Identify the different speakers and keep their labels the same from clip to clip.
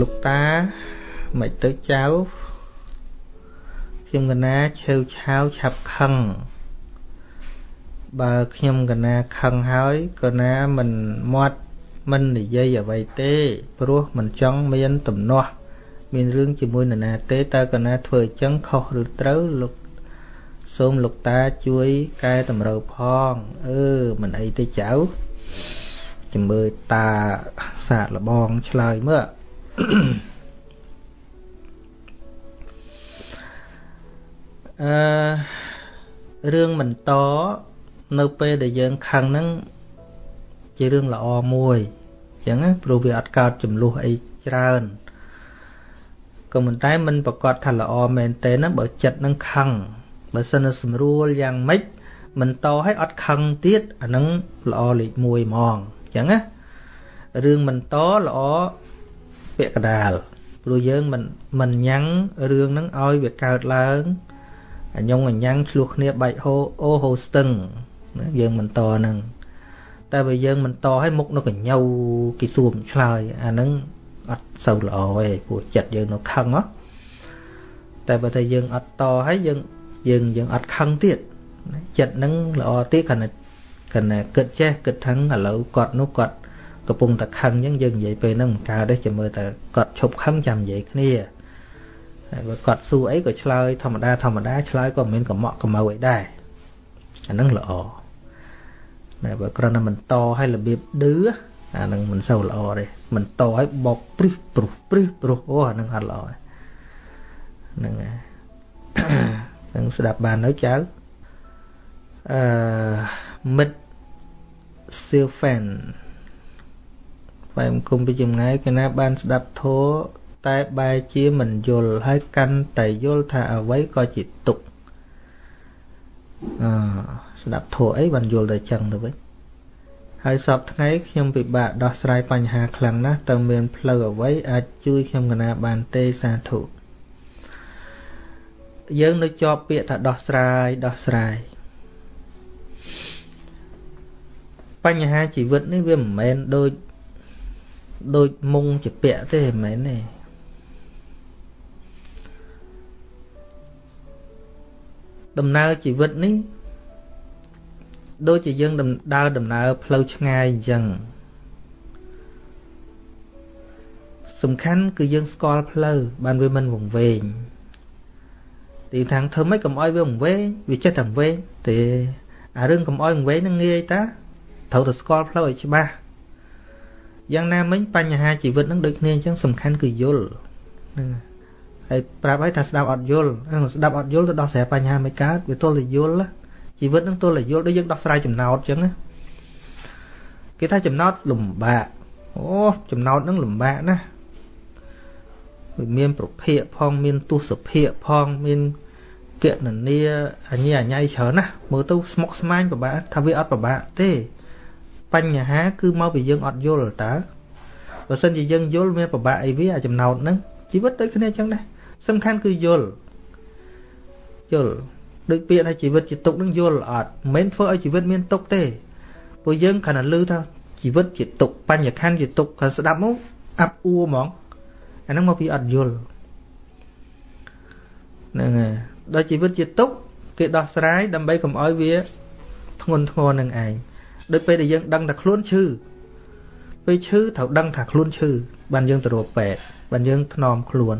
Speaker 1: លោកតាមិនទៅចៅខ្ញុំកណាឆេវឆាវឆាប់ខឹងបើខ្ញុំកណាខឹងហើយកណាមិនមាត់មិននិយាយអ្វីទេ ព្រោះមិនចង់មានទំនាស់មានរឿងជាមួយនរណាទេតើកណាធ្វើអញ្ចឹងខុសឬត្រូវលោកសូមលោកតាជួយកែតម្រូវផងអឺមិនអីទេចៅចាំមើលតាសាកលបងឆ្លើយមើល អឺរឿងបន្តនៅពេលដែលយើងខឹងហ្នឹងជារឿងល្អមួយអញ្ចឹងព្រោះវាអត់កើតចំនួនអីច្រើនក៏ប៉ុន្តែมันប្រកាសថាល្អមែនទេណាបើចិត្តនឹងខឹងបើសិនស្រួលយ៉ាងម៉េចមិនតឲ្យអត់ខឹងទៀតអានឹងល្អលេខ1ហ្មងអញ្ចឹងណារឿងមិនតល្អ ពាក្យកដាលព្រោះយើងមិនមិនញ៉ាំងរឿងហ្នឹងឲ្យវាកើតឡើងអញ្ញងអញ្ញ៉ាំងឆ្លោះគ្នាបែកហូអូហូស្ទឹងយើងមិនតហ្នឹងតែបើយើងមិនតឲ្យមុខនៅកញ្ញូគេសួរឆ្លើយអាហ្នឹងអត់សូវល្អទេព្រោះចិត្តយើងនៅខឹងហ៎តែបើតែយើងអត់តឲ្យយើងយើងយើងអត់ខឹងទៀតចិត្តហ្នឹងល្អទៀតគ្រាន់តែគ្រាន់តែគិតចេះគិតថឹងឥឡូវគាត់នោះគាត់ កំពុងតែខឹងអញ្ចឹងយើងនិយាយពេលហ្នឹងមិនកើតទេចាំមើលតែគាត់ឈប់ខឹងចាំនិយាយគ្នាហើយបើគាត់សួរអីក៏ឆ្លើយធម្មតាធម្មតាឆ្លើយក៏មិនកំក់កំៅអីដែរអាហ្នឹងល្អតែបើគ្រាន់តែមិនតឲ្យរបៀបឌឺអាហ្នឹងមិនសូវល្អទេមិនតឲ្យបោកព្រឹសព្រោះព្រឹសព្រោះអូអាហ្នឹងអត់ល្អហ្នឹងហើយនឹងស្ដាប់បាននៅចៅអឺមិត្ត Silfen បែមគុំពីចម្ងាយគេណាបានស្ដាប់ធម៌តែបែរជាមិនយល់ហើយកាន់តែយល់ថាអ្វីក៏ជាទុកអឺស្ដាប់ធម៌អីបានយល់តែចឹងទៅវិញហើយសពថ្ងៃខ្ញុំពិបាកដោះស្រាយបញ្ហាខ្លាំងណាស់តើមានផ្លូវអ្វីអាចជួយខ្ញុំកណាបានទេសាធុយើងនៅជាប់ពាក្យថាដោះស្រាយដោះស្រាយបញ្ហាជីវិតនេះវាមិនមែនដូច ដូចមុងជាពាក់ទេមិនមែនទេដំណើរជីវិតនេះដូចជាយើងដើរដំណើរផ្លូវឆ្ងាយអញ្ចឹងសំខាន់គឺយើងស្គាល់ផ្លូវបានវាមិនវង្វេងទីខាងធ្វើម៉េចកុំឲ្យវាវង្វេងវាចេះតែវង្វេងទេអារឿងកុំឲ្យវង្វេងនឹងងាយតាត្រូវតែស្គាល់ផ្លូវឲ្យច្បាស់ យ៉ាងណាមិញបញ្ហាជីវិតនឹងដូចគ្នាអញ្ចឹងសំខាន់គឺយល់ហ្នឹងហើយប្រាប់ឲ្យថាស្ដាប់អត់យល់ស្ដាប់អត់យល់ទៅដោះស្រាយបញ្ហាមិនកើតវាទល់តែយល់ជីវិតនឹងទល់តែយល់ដូចយើងដោះស្រាយចំណោទអញ្ចឹងណាគេថាចំណោទលំបាកអូចំណោទនឹងលំបាកណាវាមានប្រភេទផងមានទស្សភៈផងមានកណនីអញ្ញាអញ្ញៃច្រើនណាស់មើលទៅស្មុកស្មាញពិបាកថាវាអត់ពិបាកទេ បញ្ហាគឺមកពីយើងអត់យល់តើបើសិនជាយើងយល់មានពិបាកអីវាអាចំណោទហ្នឹងជីវិតដូចគ្នាអញ្ចឹងដែរសំខាន់គឺយល់យល់ដូចពាក្យថាជីវិតជាទុកនឹងយល់អត់មិនមែនធ្វើឲ្យជីវិតមានទុកទេព្រោះយើងគ្រាន់តែឮថាជីវិតជាទុកបញ្ញខណ្ឌជាទុកគាត់ស្ដាប់មកអាប់អួរហ្មងអាហ្នឹងមកពីអត់យល់ហ្នឹងហើយដល់ជីវិតជាទុកគេដោះស្រាយដើម្បីកុំឲ្យវាធ្ងន់ធ្ងរនឹងឯង ដូចពេលដែលយើងដឹងថាខ្លួនឈឺពេលឈឺត្រូវដឹងថាខ្លួនឈឺបានយើងទៅរកពេទ្យបានយើងថ្នមខ្លួន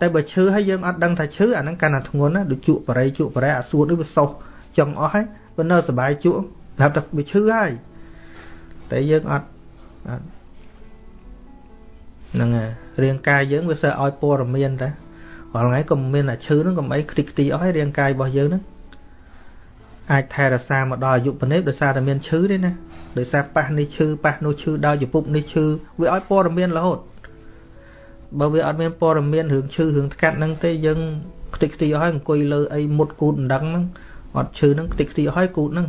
Speaker 1: តែបើឈឺហើយយើងអត់ដឹងថាឈឺអាហ្នឹងកាន់តែធ្ងន់ណាដូចជក់បរិយជក់បរិយអាសួតនេះវាសោះចង់អស់ហើយបើនៅសុបាយជក់ប្រាប់ថាវាឈឺហើយតែយើងអត់អត់ហ្នឹងហើយរាងកាយយើងវាសើឲ្យព័ត៌មានតារាល់ថ្ងៃក៏មានអាឈឺហ្នឹងក៏មិនអីខ្ទេចខ្ទីអស់ហើយរាងកាយរបស់យើងហ្នឹង អាចថែរក្សាមកដល់អាយុប៉ុណ្ណេះដោយសារតែមានឈឺទេណាដោយសារប៉ះនេះឈឺប៉ះនោះឈឺដល់ជំពប់នេះឈឺវាឲ្យព័ត៌មានរហូតបើវាអត់មានព័ត៌មានរឿងឈឺរឿងថ្កាត់ហ្នឹងទេយើងខ្ទេចខ្ទីអស់ហើយអង្គុយលើអីមុតគូតមិនដឹងហ្នឹងអត់ឈឺហ្នឹងខ្ទេចខ្ទីអស់ហើយគូតហ្នឹង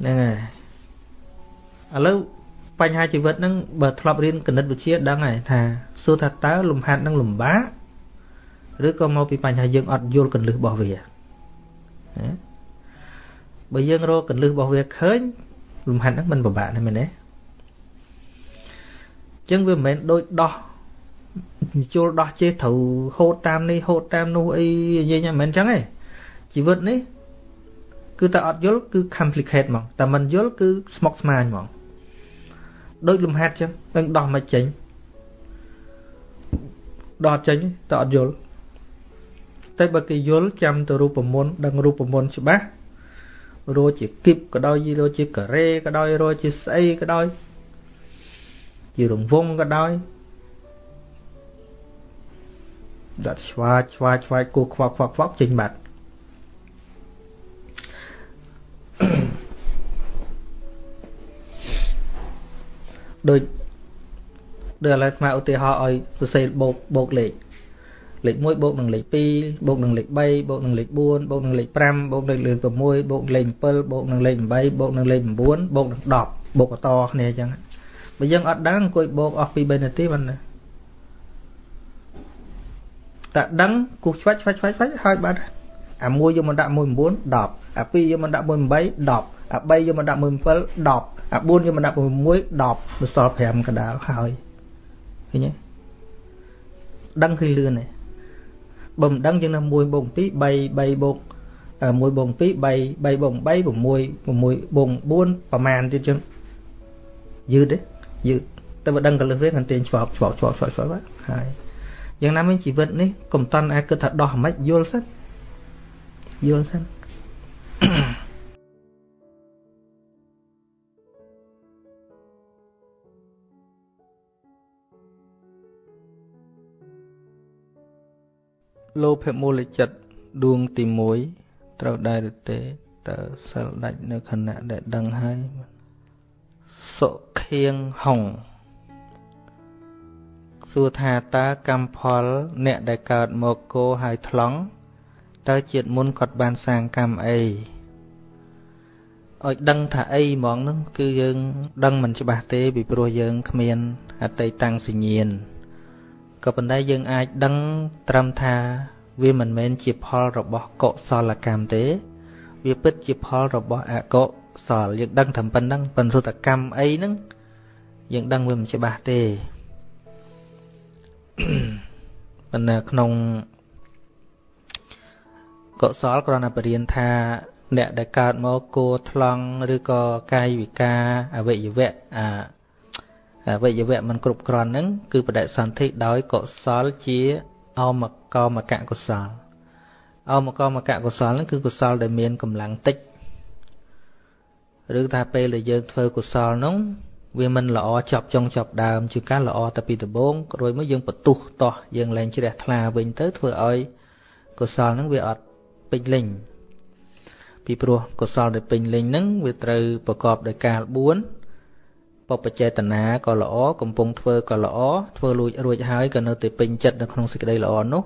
Speaker 1: ហ្នឹងហើយឥឡូវបញ្ហាជីវិតហ្នឹងបើធ្លាប់រៀនគណិតវិទ្យាដឹងហើយថាសួរថាតើលំហាត់នឹងលំបាកឬក៏មកពីបញ្ហាយើងអត់យល់កលឹះរបស់វា បើយើងរកកលឹះរបស់វាឃើញលំហាត់ហ្នឹងមិនពិបាកទេមែនទេចឹងវាមិនមែនដូចដោះជុលដោះចេះត្រូវហូតតាមនេះហូតតាមនោះអីនិយាយមិនមែនចឹងទេជីវិតនេះគឺតែអត់យល់គឺ complicate ហ្មងតែមិនយល់គឺស្មុគស្មាញហ្មងដូចលំហាត់ចឹងនឹងដោះមកចេញដោះចេញតែអត់យល់ តែបើគេយល់ចាំទៅរូបមន្តដឹងរូបមន្តច្បាស់រោជាគីបក៏ដោយរោជាការ៉េក៏ដោយរោជាស្អីក៏ដោយជារង្វង់ក៏ដោយដាក់ឆ្វាចឆ្វាចឆ្វាចគោខ្វក់ខ្វក់ខ្វក់ចេញបាត់ដូចដូចឥឡូវស្មាឧទាហរណ៍ឲ្យសរសេរបូកបូកលេខ លេខ1បូកនឹងលេខ2បូកនឹងលេខ3បូកនឹងលេខ4បូកនឹងលេខ5បូកនឹងលេខ6បូកលេខ7បូកនឹងលេខ8បូកនឹងលេខ9បូកនឹង10បូកបន្តគ្នាអញ្ចឹងបើយើងអត់ដឹងអង្គុយបូកអស់ពី3នាទីបានណាតែដឹងគូឆ្វាច់ឆ្វាច់ឆ្វាច់ឆ្វាច់ហើយបាត់អាមួយយកមកដាក់1 9 10អា2យកមកដាក់1 8 10អា3យកមកដាក់1 7 10អា4យកមកដាក់1 10មកសល់5កដាលហើយឃើញទេដឹងឃើញលឿនទេ បើមិនដឹងយើងនៅ1បូក2 3 3បូក1បូក2 3 3បូក3 6 6បូក4ប្រមាណទៀតចឹងយឺតទេយឺតតែបើដឹងកលឹះវាកាន់តែឆ្វបឆ្វបឆ្វបឆ្វបឆ្វបហើយយ៉ាងណាមិញជីវិតនេះកុំតន់អាចគិតថាដោះមិនយល់សិនយល់សិន លោភមូលចិត្តដួងទី1ត្រូវដែរឬទេតើសិលដាច់នៅខណៈដែលដឹងហើយសុខៀងហុងសួរថាតើកម្មផល អ្នកដែលកើតមកគោហើយថ្លង់តើជាតិមុនគាត់បានសាងកម្មអីឲ្យដឹងថាអីហ្មងហ្នឹងគឺយើង ដឹងមិនច្បាស់ទេពីព្រោះយើងគ្មានអតីតាំងសញ្ញាណ ក៏ប៉ុន្តែយើងអាចដឹងត្រឹមថាវាមិនមែនជាផលរបស់កុសលកម្មទេ វាពិតជាផលរបស់អកុសលយើងដឹងត្រឹមប៉ុណ្ណឹងប៉ុន្តែកម្មអីហ្នឹងយើងដឹងវាមិនច្បាស់ទេប៉ុន្តែក្នុងកុសលគ្រាន់តែបរៀនថាអ្នកដែលកើតមកគួថ្លង់ឬក៏កាយវិការអវយវៈអាអ វយវៈមិនគ្រប់គ្រាន់ហ្នឹងគឺបដិសន្ធិដោយកុសលជាអមកមកកុសលអមកមកកុសលហ្នឹងគឺកុសលដែលមានកម្លាំងតិចឬថាពេលដែលយើងធ្វើកុសលនោះវាមិនល្អចប់ចុងចប់ដើមជាការល្អតែពីដំបូងរួចមកយើងបន្ទុះតោះយើងលែងជ្រះថ្លាវិញទៅធ្វើឲ្យកុសលហ្នឹងវាអត់ពេញលេញពីព្រោះកុសលដែលពេញលេញហ្នឹងវាត្រូវប្រកបដោយកាល4 បបចេតនាក៏ល្អកំពុងធ្វើក៏ល្អធ្វើលួចរួចហើយក៏នៅតែពេញចិត្តនៅក្នុងសេចក្តីល្អនោះ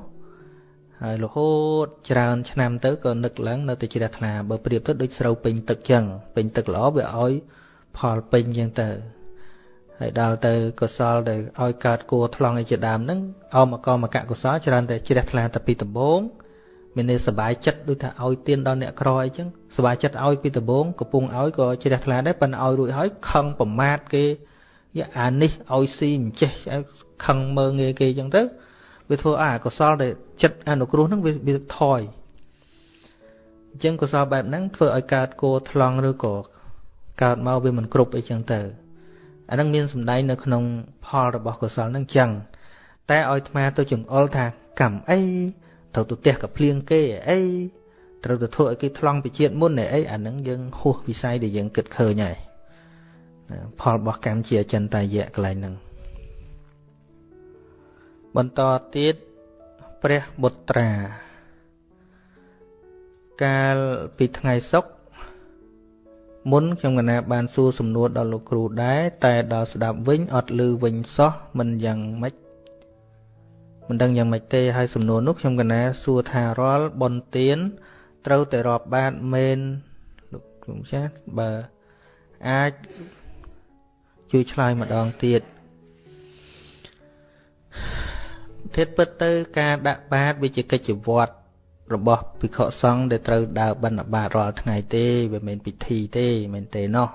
Speaker 1: ហើយរហូតច្រើនឆ្នាំទៅក៏នឹកឡើងនៅតែជ្រះថ្លាបើប្រៀបទៅដូចស្រូវពេញទឹកចឹងពេញទឹកល្អវាឲ្យផលពេញចឹងទៅហើយដល់ទៅកុសលដែលឲ្យកើតគួរថ្លង់ឯជាដើមហ្នឹងអមកមកកុសលច្រើនតែជ្រះថ្លាតែពីដំបូង មានន័យសบายចិត្តដូចថាឲ្យទៀនដល់អ្នកក្រអីចឹងសบายចិត្តឲ្យពីដំបូងកំពុងឲ្យក៏ជ្រះថ្លាដែរប៉ុន្តែឲ្យរួចហើយខឹងប្រមាថគេយ៉ាអានេះឲ្យស៊ីមិនចេះខឹងមើងងាយគេចឹងទៅវាធ្វើឲ្យកុសលដែលចិត្តអនុគ្រោះហ្នឹងវាវាថយអញ្ចឹងកុសលបែបហ្នឹងធ្វើឲ្យកើតគោថ្លង់ឬក៏កើតមកវាមិនគ្រប់អីចឹងទៅអានឹងមានសម្ដែងនៅក្នុងផលរបស់កុសលនឹងចឹងតែឲ្យអាត្មាទៅចង្អុលថាកម្មអី ត្រូវទៅផ្ទះកាភ្លៀងគេអីត្រូវទៅធ្វើឲ្យគេថ្លង់ពីជាតិមុនអីអានឹងយើងហួសវិស័យដែលយើងគិតឃើញហើយផលរបស់កម្មជាអចិន្តាយៈកន្លែងហ្នឹងបន្តទៀតព្រះបុត្រា កាលពីថ្ងៃសុក្រមុនខ្ញុំកណាបានសួរសំណួរដល់លោកគ្រូដែរតែដល់ស្ដាប់វិញអត់ឮវិញសោះមិនយ៉ាងម៉េច មិនដឹងយ៉ាងម៉េចទេហើយសំណួរនោះខ្ញុំកណាសួរថារាល់បនទៀនត្រូវតែរាប់បាតមែនលោកគ្រូចាស់បើអាចជួយឆ្លើយម្ដងទៀតធិតពិតទៅការដាក់បាតវាជាកិច្ចវត្តរបស់ភិក្ខុសង្ឃដែលត្រូវដើរបិណ្ឌបាតរាល់ថ្ងៃទេវាមិនពិធីទេមិនទេណោះ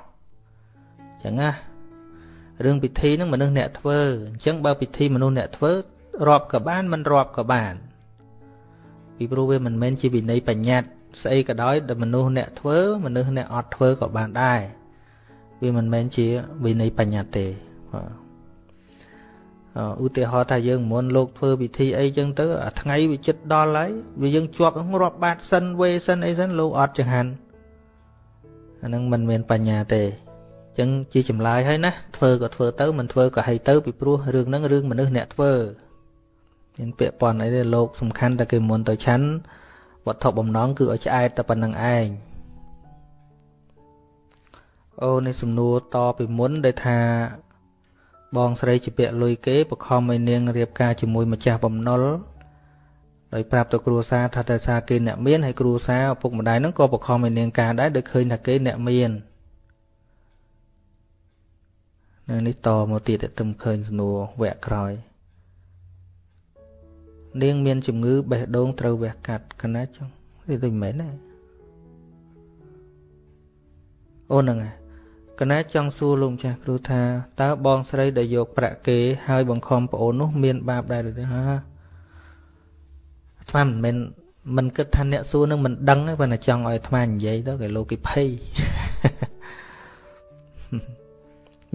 Speaker 1: អញ្ចឹងណារឿងពិធីហ្នឹងមនុស្សអ្នកធ្វើអញ្ចឹងបើពិធីមនុស្សអ្នកធ្វើ រាប់ក៏បានមិនរាប់ក៏បានពីព្រោះវាមិនមែនជាវិន័យបញ្ញត្តិស្អីក៏ដោយដែលមនុស្សអ្នកធ្វើមនុស្សអ្នកអត់ធ្វើក៏បានដែរវាមិនមែនជាវិន័យបញ្ញត្តិទេឧទាហរណ៍ថាយើងមុនលោកធ្វើពិធីអីចឹងទៅអាថ្ងៃវាចិត្តដល់ហើយវាយើងជាប់រាប់បាតសិនវេសិនអីសិនលោកអត់ចង្ហាន់អានឹងមិនមានបញ្ញាទេអញ្ចឹងជាចម្លើយហើយណាធ្វើក៏ធ្វើទៅមិនធ្វើក៏ឲ្យទៅពីព្រោះរឿងហ្នឹងរឿងមនុស្សអ្នកធ្វើ មានពាក្យប៉ុនអីទេលោកសំខាន់តែគេមុនទៅឆាន់វត្ថុបំណងគឺឲ្យឆ្អែតតែប៉ុណ្្នឹងឯងអូនេះសំណួរតពីមុនដែលថា បងស្រីជាពាក់លុយគេបខំឲ្យនាងរៀបការជាមួយម្ចាស់បំណុលដោយប្រាប់ទៅគ្រួសារថាតែថាគេអ្នកមានហើយគ្រួសារឪពុកម្ដាយហ្នឹងក៏បខំឲ្យនាងការដែរដោយឃើញថាគេអ្នកមាននៅនេះតមកទៀតទៅឃើញសំណួរវគ្គក្រោយ នាងមានជំងឺបេះដូងត្រូវវះកាត់កណាចឹងនេះដូចមិនមែនទេអូនហ្នឹងហើយកណាចង់សួរលោកម្ចាស់គ្រូថាតើបងស្រីដែលយកប្រាក់គេហើយបង្ខំប្អូននោះមានបាបដែរឬទេហាអាត្មាមិនមែនមិនគិតថាអ្នកសួរនឹងមិនដឹងទេប៉ុន្តែចង់ឲ្យអាត្មានិយាយទៅគេលោកគេភ័យ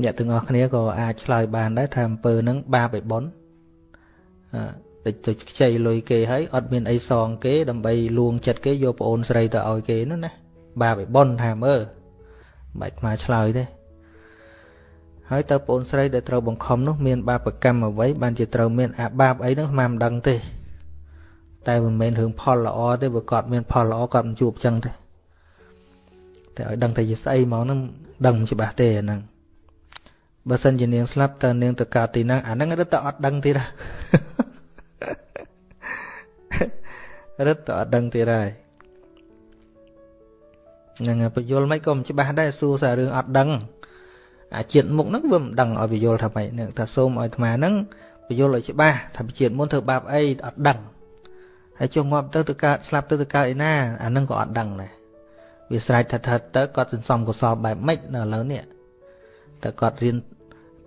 Speaker 1: អ្នកទាំងអស់គ្នាក៏អាចឆ្លើយបានដែរថាអំពើនឹងបាបឯប៉ុនអឺ ទៅខ្ចីលុយគេហើយអត់មានអីសងគេដើម្បីលួងចិត្តគេយកប្អូនស្រីទៅឲ្យគេនោះណាបាបឯប៉ុនថាមើលមិនខ្មាឆ្លើយទេហើយតើប្អូនស្រីដែលត្រូវបង្ខំនោះមានបាបកម្មអ្វីបានជាត្រូវមានអាបាបអីហ្នឹងស្មានមិនដឹងទេតែមិនមែនរឿងផលល្អទេបើគាត់មានផលល្អគាត់មិនជួបចឹងទេតែឲ្យដឹងតែជាស្អីមកហ្នឹងដឹងមិនច្បាស់ទេអាហ្នឹងបើសិនជានាងស្លាប់តើនាងទៅកើតទីណាអាហ្នឹងរឹតតែអត់ដឹងទៀត រឹតតែអត់ដឹងទៀតហើយហ្នឹងបញ្យលមិនក៏មិនច្បាស់ដែរសួរសាររឿងអត់ដឹងអាជាតិមុខហ្នឹងវាមិនដឹងឲ្យបញ្យលថាម៉េចហ្នឹងថាសូមឲ្យអាត្មាហ្នឹងបញ្យលឲ្យច្បាស់ថាជាតិមុនធ្វើបាបអីអត់ដឹងហើយចុះងាប់ទៅទៅកើតស្លាប់ទៅទៅកើតឯណាអាហ្នឹងក៏អត់ដឹងដែរវាស្រេចថាថាទៅគាត់សន្សំកុសលបែបម៉េចនៅឥឡូវនេះតើគាត់រៀន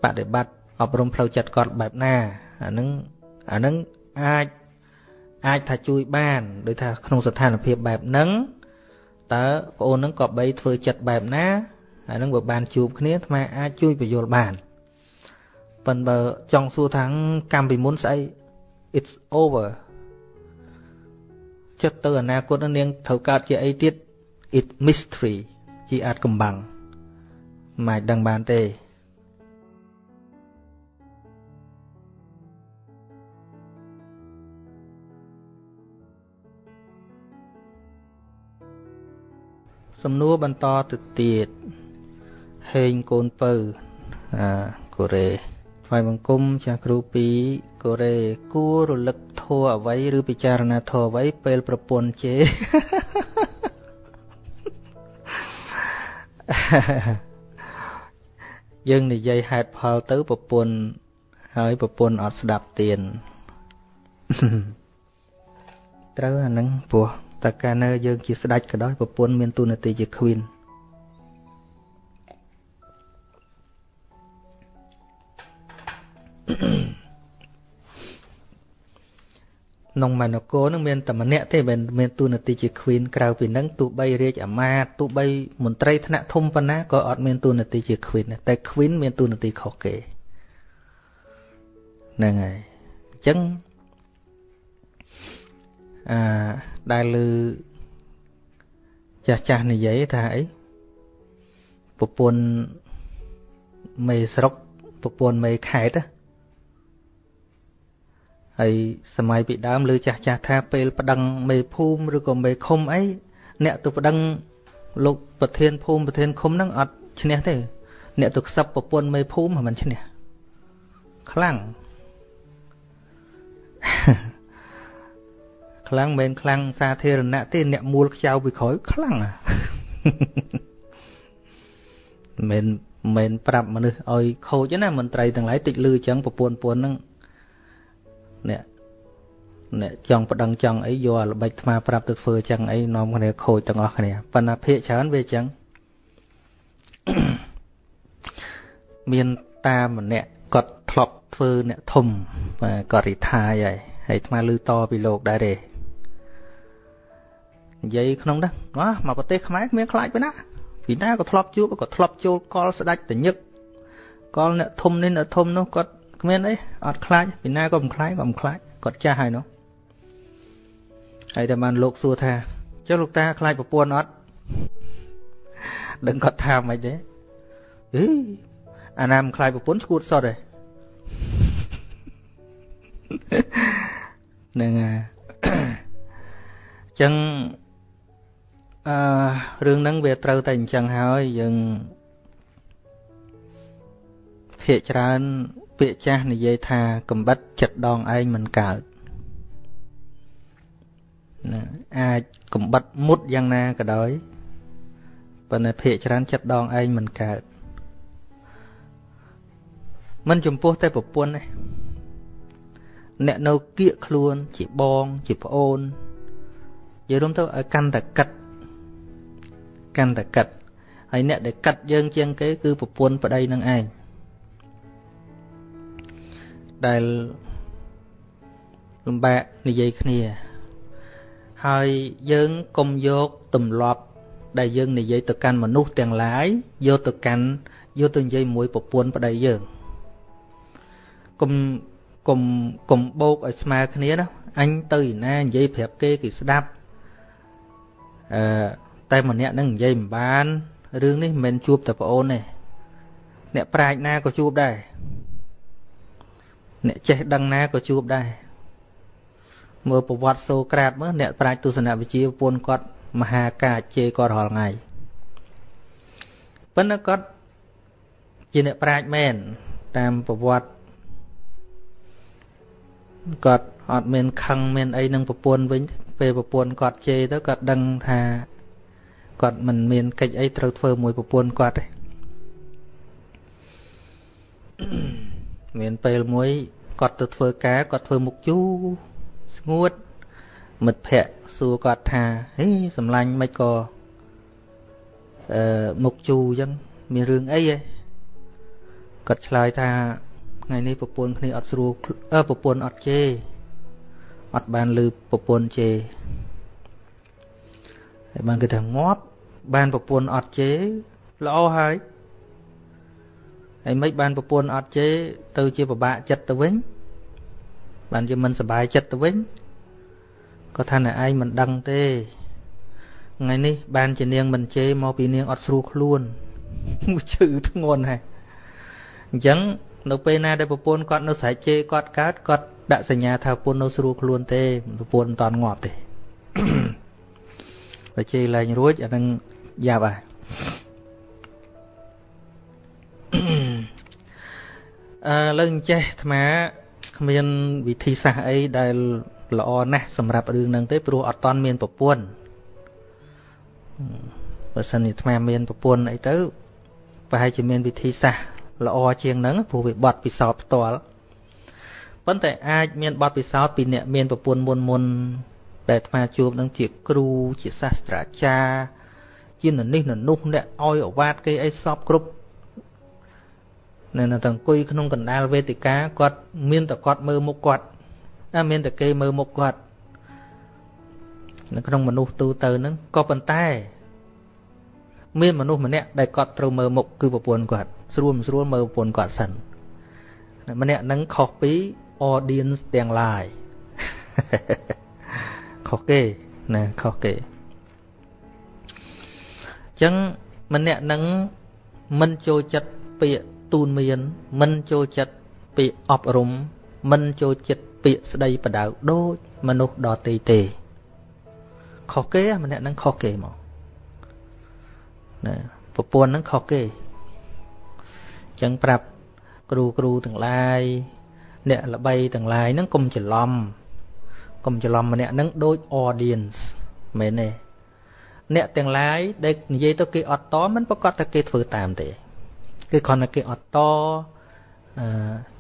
Speaker 1: បដិបត្តិអប់រំផ្លូវចិត្តគាត់បែបណាអាហ្នឹងអាហ្នឹងអាច អាចថាជួយបានដោយថាក្នុងស្ថានភាពបែបហ្នឹងតើប្អូននឹងក៏បីធ្វើចិត្តបែបណាហើយនឹងបើបានជួបគ្នាអាត្មាអាចជួយបញ្យល់បានប៉ុន្តែបើចង់សួរថាកម្មពីមុនស្អី it's over ចិត្តទៅអនាគតនឹងនាងត្រូវកើតជាអីទៀត it mystery ជាអាចកំបាំងមិនអាចដឹងបានទេ សំណួរបន្តទៅទៀតហេងកូនពៅអាកូរ៉េថ្វាយបង្គំចាស់គ្រូពីកូរ៉េគួររលឹកធัวអ្វីឬពិចារណាធัวអ្វីពេលប្រពន្ធជេយើងនិយាយហេតុផលទៅប្រពន្ធហើយប្រពន្ធអត់ស្ដាប់ទៀនត្រូវអាហ្នឹងពោះ តើកាលនៅយើងជាស្ដេចក៏ដោយប្រពន្ធមានទូនាទីជា queen ក្នុងមនគរនឹងមានតែម្នាក់ទេមិនមានទូនាទីជា queen ក្រៅពីនឹងទោះបីរាជអាមាត្យទោះបីមន្ត្រីថ្នាក់ធំប៉ុណ្ណាក៏អត់មានទូនាទីជា queen តែ queen មានទូនាទីខុសគេហ្នឹងហើយអញ្ចឹង អឺដែលឮចាស់ចាស់និយាយថាអីប្រពន្ធមេស្រុកប្រពន្ធមេខេតហើយសម័យពីដើមឮចាស់ចាស់ថាពេលប្តឹងមេភូមិឬក៏មេឃុំអីអ្នកទៅប្តឹងលោកប្រធានភូមិប្រធានឃុំហ្នឹងអត់ឈ្នះទេ អ្នកទៅខ្សឹបប្រពន្ធមេភូមិមិនឈ្នះខ្លាំង ខ្លាំងមិនខ្លាំងសាធារណៈទេអ្នកមូលខ្ចៅពីក្រោយខ្លាំងមិនមិនប្រាប់មនុស្សឲ្យខូចណាមន្ត្រីទាំងឡាយតិចលឺចឹងប្រពន្ធពួនហ្នឹងអ្នកអ្នកចង់ប្តឹងចង់អីយកអាល្បិចថ្មប្រាប់ទៅធ្វើចឹងអីនាំគ្នាខូចទាំងអស់គ្នាប៉ុន្តែភាកច្រើនវាចឹងមានតាមម្នាក់គាត់ធ្លាប់ធ្វើអ្នកធំគាត់រីថាយហើយហើយអាត្មាឮតពីលោកដែរទេ និយាយក្នុងហ្នឹងមកប្រទេសខ្មែរគ្មានខ្លាចពីណាពីណាក៏ធ្លាប់ជួបក៏ធ្លាប់ចូលកលស្ដាច់តញឹកកលអ្នកធំនេះអ្នកធំនោះគាត់គ្មានអីអត់ខ្លាចពីណាក៏មិនខ្លាចក៏មិនខ្លាចគាត់ចាស់ហើយនោះហើយតែបានលោកសួរថាចុះលោកតាខ្លាចប្រពន្ធអត់ដឹងគាត់ថាមិនទេអីអាណាមិនខ្លាចប្រពន្ធស្គួតសតទេហ្នឹងហើយចឹង អឺរឿងហ្នឹងវាត្រូវតែអញ្ចឹងហើយយើងភាកច្រើន ពាក្យចាស់និយាយថាកំបិតចិត្តដងឯងមិនកើតណាអាចកំបិតមុតយ៉ាងណាក៏ដោយប៉ុន្តែភាកច្រើនចិត្តដងឯងមិនកើតមិនចំពោះតែប្រពន្ធទេអ្នកនៅគៀកខ្លួនជាបងជាប្អូននិយាយរួមទៅឲ្យកាន់តែកិត កាន់តែកិតហើយអ្នកដែលកាត់យើងជាងគេគឺប្រពន្ធប្តីនឹងឯងដែលលំបាកនិយាយគ្នា ហើយយើងកុំយកទម្លាប់ដែលយើងនិយាយទៅកាន់មនុស្សទាំងឡាយយកទៅកាន់យកទៅនិយាយមួយប្រពន្ធប្តីយើងកុំកុំកុំបោកឲ្យស្មើគ្នាណាអញទៅឯណានិយាយប្រាប់គេគេស្ដាប់អឺ តែម្នាក់នឹងនិយាយមិនបានរឿងនេះមិនមែនជួបតែប្អូនទេអ្នកប្រាជ្ញណាក៏ជួបដែរអ្នកចេះដឹងណាក៏ជួបដែរមើលប្រវត្តិសូក្រាតមើលអ្នកប្រាជ្ញទស្សនវិជ្ជាពូនគាត់មហាកាជេគាត់រាល់ថ្ងៃប៉ុន្តែគាត់ជាអ្នកប្រាជ្ញមែនតាមប្រវត្តិគាត់អត់មានខឹងមានអីនឹងប្រពន្ធវិញពេលប្រពន្ធគាត់ជេរទៅគាត់ដឹងថា គាត់មិនមានកិច្ចអីត្រូវធ្វើមួយប្រពន្ធគាត់ទេមានពេលមួយគាត់ទៅធ្វើការគាត់ធ្វើមុខជូរស្ងួតមិត្តភ័ក្តិសួរគាត់ថាហេសម្លាញ់មិនក៏អឺមុខជូរអញ្ចឹងមានរឿងអីហ៎គាត់ឆ្លើយថាថ្ងៃនេះប្រពន្ធគ្នាអត់ស្រួលអឺប្រពន្ធអត់ជេរអត់បានលឺប្រពន្ធជេរហើយបានគេថាងាប់ បានប្រពន្ធអត់ជេរល្អហើយហើយមិនបានប្រពន្ធអត់ជេរទៅជាពិបាកចិត្តទៅវិញ បានជាមិនសុបាយចិត្តទៅវិញក៏ថាអ្នកឯងមិនដឹងទេថ្ងៃនេះបានជានាងមិនជេរមកពីនាងអត់ស្រួលខ្លួនឈឺធ្ងន់ហើយអញ្ចឹងនៅពេលណាដែលប្រពន្ធគាត់នៅស្រែកជេរគាត់កើតគាត់ដាក់សញ្ញាថាប្រពន្ធនៅស្រួលខ្លួនទេប្រពន្ធមិនតន់ងាប់ទេ បើជេរឡើងរួចអានឹងយ៉ាប់ហើយអឺលើអញ្ចេះអាត្មាគ្មានវិធីសាស្ត្រអីដែលល្អណាស់សម្រាប់រឿងហ្នឹងទេព្រោះអត់តន់មានប្រពន្ធបើសិនជាអាត្មាមានប្រពន្ធអីទៅប្រហែលជាមានវិធីសាស្ត្រល្អជាងហ្នឹងព្រោះវាបត់ពិសោធន៍ផ្ទាល់ប៉ុន្តែអាចមានបត់ពិសោធន៍ពីអ្នកមានប្រពន្ធមុនមុន ដែលអាត្មាជួបនឹងជាគ្រូជាសាស្ត្រាចារ្យជាននេះននោះអ្នកឲ្យអវាទគេអីសពគ្រប់នៅតែអង្គុយក្នុងកណ្ដាលវេទិកាគាត់មានតែគាត់មើលមុខគាត់តែមានតែគេមើលមុខគាត់នៅក្នុងមនុស្សទូទៅហ្នឹងក៏ប៉ុន្តែ មានមនុស្សម្នាក់ដែលគាត់ត្រូវមើលមុខគឺប្រពន្ធគាត់ស្រួលមិនស្រួលមើលប្រពន្ធគាត់សិនម្នាក់ហ្នឹងខុសពី audience ទាំងឡាយ ខុសគេណាខុសគេចឹងម្នាក់នឹងមិនចូលចិត្តពាក្យទូនមាន មិនចូលចិត្តពាក្យអប់រំ មិនចូលចិត្តពាក្យស្ដីបដៅដូចមនុស្សដទៃទេខុសគេម្នាក់នឹងខុសគេមកណាប្រពន្ធនឹងខុសគេចឹងប្រាប់គ្រូគ្រូទាំងឡាយអ្នកល្បីទាំងឡាយហ្នឹងកុំច្រឡំ កុំច្រឡំម្នាក់ហ្នឹងដូច audience មែនទេអ្នកទាំងឡាយដែលនិយាយទៅគេអត់តមិនប្រកាសថាគេធ្វើតាមទេគឺគ្រាន់តែគេអត់តអឺ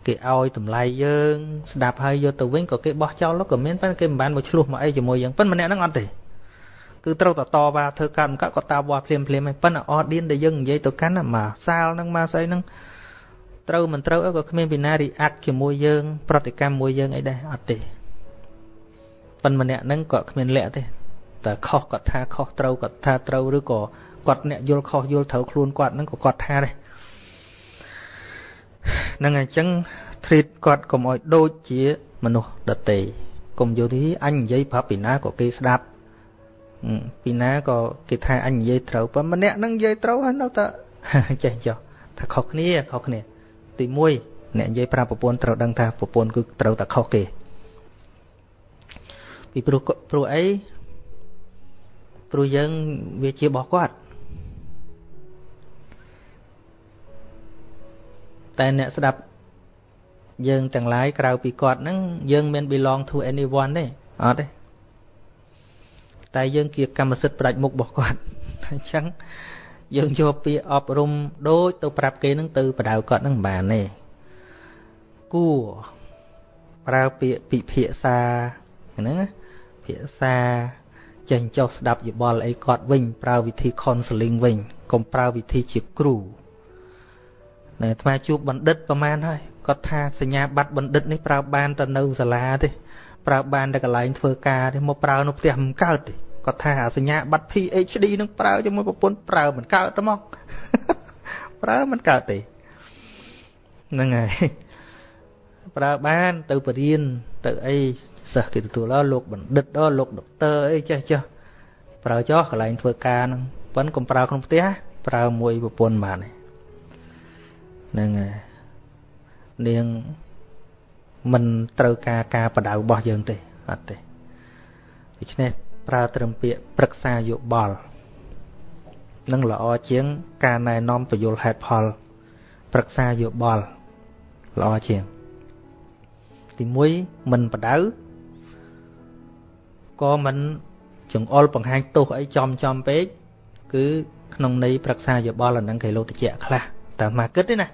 Speaker 1: គេឲ្យតម្លៃយើង ស្ដាប់ហើយយកទៅវិញក៏គេបោះចោលក៏មានប៉ុន្តែគេមិនបានមកឆ្លោះមកអីជាមួយយើងប៉ុន្តែម្នាក់ហ្នឹងអត់ទេគឺត្រូវតតវ៉ាធ្វើកម្មកាត់ក៏តាវ៉ាភ្លាមភ្លាមហើយប៉ុន្តែអត់ឌៀនដែលយើងនិយាយទៅកាន់មកសាលហ្នឹងមកស្អីហ្នឹងត្រូវមិនត្រូវក៏គ្មានពីណារីអាក់ជាមួយយើង ប្រតិកម្មមួយយើងអីដែរអត់ទេ ប៉ុន្តែម្នាក់ហ្នឹងក៏គ្មានលក្ខទេតែខុសគាត់ថាខុសត្រូវគាត់ថាត្រូវឬក៏គាត់អ្នកយល់ខុសយល់ត្រូវខ្លួនគាត់ហ្នឹងក៏គាត់ថាដែរហ្នឹងអញ្ចឹង treat គាត់កុំឲ្យដូចជាមនុស្សដតេកុំយល់ទីអញនិយាយប្រាប់ពីណាក៏គេស្ដាប់ពីណាក៏គេថាអញនិយាយត្រូវប៉ុន្តែម្នាក់ហ្នឹងនិយាយត្រូវហើយនៅតែចេះចុះថាខុសគ្នាខុសគ្នា ទី1អ្នកនិយាយប្រាប់ប្រពន្ធត្រូវដឹងថាប្រពន្ធគឺត្រូវតែខុសគេ ពីព្រោះព្រោះអីព្រោះយើងវាជារបស់គាត់តែអ្នកស្ដាប់យើងទាំងឡាយក្រៅពីគាត់ហ្នឹងយើងមាន belong to anyone ទេអត់ទេតែយើងជាកម្មសិទ្ធិផ្ដាច់មុខរបស់គាត់អញ្ចឹងយើងយកពាក្យអប់រំដូចទៅប្រាប់គេនឹងទៅបដៅគាត់នឹងមិនបានទេគួរប្រើពាក្យពិភាក្សាហ្នឹង ភាសាចេះចុះស្ដាប់យោបល់អីគាត់វិញ ប្រើវិធី counseling វិញកុំប្រើវិធីជាគ្រូណែអាត្មាជួបបណ្ឌិតប្រហែលហើយគាត់ថាសញ្ញាបត្របណ្ឌិតនេះប្រើបានតែនៅសាលាទេប្រើបានតែកន្លែងធ្វើការទេមកប្រើនៅផ្ទះមិនកើតទេគាត់ថាសញ្ញាបត្រ PhD នឹងប្រើជាមួយប្រពន្ធប្រើមិនកើតទេមកប្រើមិនកើតទេហ្នឹងហើយប្រើបានទៅបរៀនទៅអី សិស្សគេទទួលលោកបណ្ឌិតដល់លោកដុកទ័រអីចេះចេះប្រើចោះកន្លែងធ្វើការហ្នឹងប៉ុន្តែកុំប្រើក្នុងផ្ទះប្រើមួយប្រពន្ធបានហ្នឹងហើយនាងមិនត្រូវការការបដៅរបស់យើងទេអត់ទេដូច្នេះប្រើត្រឹមពាក្យប្រឹក្សាយោបល់នឹងល្អជាង ការណែនាំពយល់ហេតុផល ប្រឹក្សាយោបល់ល្អជាង ទី1មិនបដៅ ក៏មិនចង្អុលបង្ហាញទោសអីចំចំពេកគឺក្នុងន័យប្រឹក្សាយោបល់អានឹងគេលោកតិចខ្លះតែមកគិតទេណា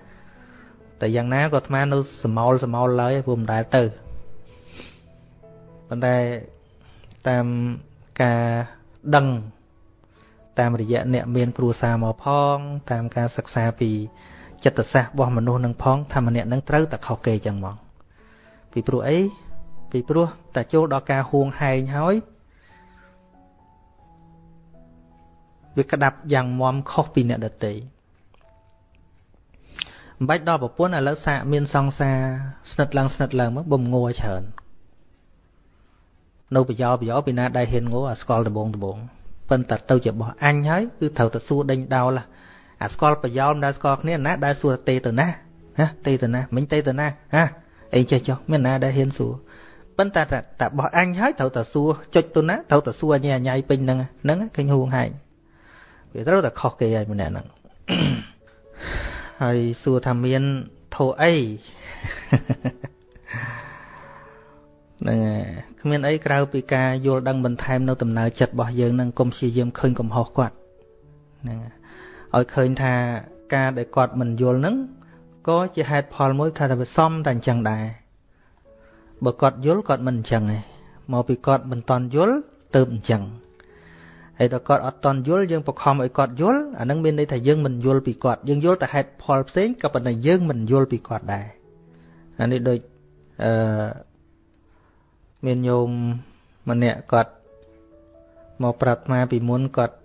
Speaker 1: តែយ៉ាងណាក៏អាត្មានៅសមោលសមោលឡើយព្រោះមិនដែលទៅប៉ុន្តែតាមការដឹងតាមរយៈអ្នកមានគ្រួសារមកផង តាមការសិក្សាពីចិត្តសាស្ត្ររបស់មនុស្សនឹងផងថាម្នាក់នឹងត្រូវតែខុសគេចឹងហ្មងពីព្រោះអី ពីព្រោះតែចូលដល់ការហួងហែងហើយវាក្តាប់យ៉ាងមមខុសពីអ្នកដទៃមិនបាច់ដល់ប្រពន្ធឥឡូវសាកមានសង្សារស្និទ្ធឡើងស្និទ្ធឡើងមកបំងัวច្រើននៅប្រយោប្រយោពីណាដែលហ៊ានងអាស្គាល់ដបងដបងប៉ុន្តែទៅជារបស់អញហើយគឺត្រូវតែសួរដេញដោលអាស្គាល់ប្រយោមិនដែលស្គាល់គ្នាណាដែលសួរទេទៅណាហ៎ទេទៅណាមិញទេទៅណាហ៎អីចេះចុះមានណាដែលហ៊ានសួរ ប៉ុន្តែតែរបស់អញហើយត្រូវតែសួរចុចទៅណាត្រូវតែសួរអញអញពេញហ្នឹងហ្នឹងឃើញហួងហែងវាត្រូវតែខុសគេហើយម្នាក់ហ្នឹងហើយសួរថាមានធោអីហ្នឹងគ្មានអីក្រៅពីការយល់ដឹងបន្ថែមនៅដំណើរចិត្តរបស់យើងនឹងកុំព្យាយាមឃើញកំហុសគាត់ហ្នឹងឲ្យឃើញថាការដែលគាត់មិនយល់ហ្នឹងក៏ជាហេតុផលមួយថាតែវាសមតែអញ្ចឹងដែរ បើគាត់យល់គាត់មិនអញ្ចឹងទេមកពីគាត់មិនតន់យល់ទៅអញ្ចឹងហើយដល់គាត់អត់តន់យល់យើងបខំឲ្យគាត់យល់អានឹងមានន័យថាយើងមិនយល់ពីគាត់យើងយល់តែហេតុផលផ្សេងក៏ប៉ុន្តែយើងមិនយល់ពីគាត់ដែរអានេះដូចអឺមានញោមម្នាក់គាត់មកប្រាប់មកពីមុនគាត់